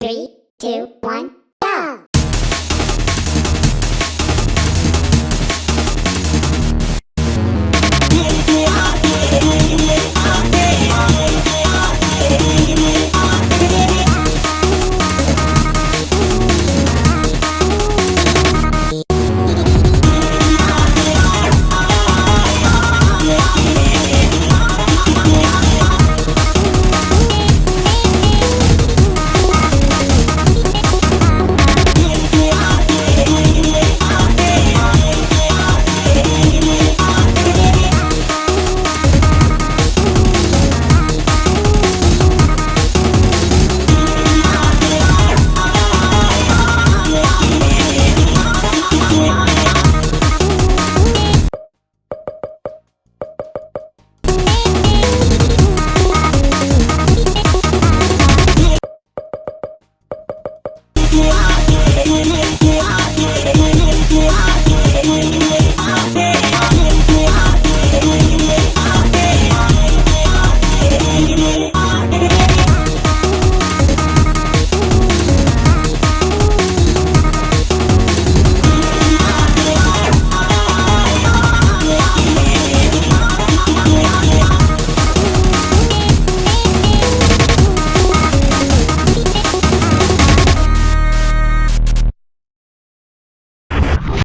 Three, two, one.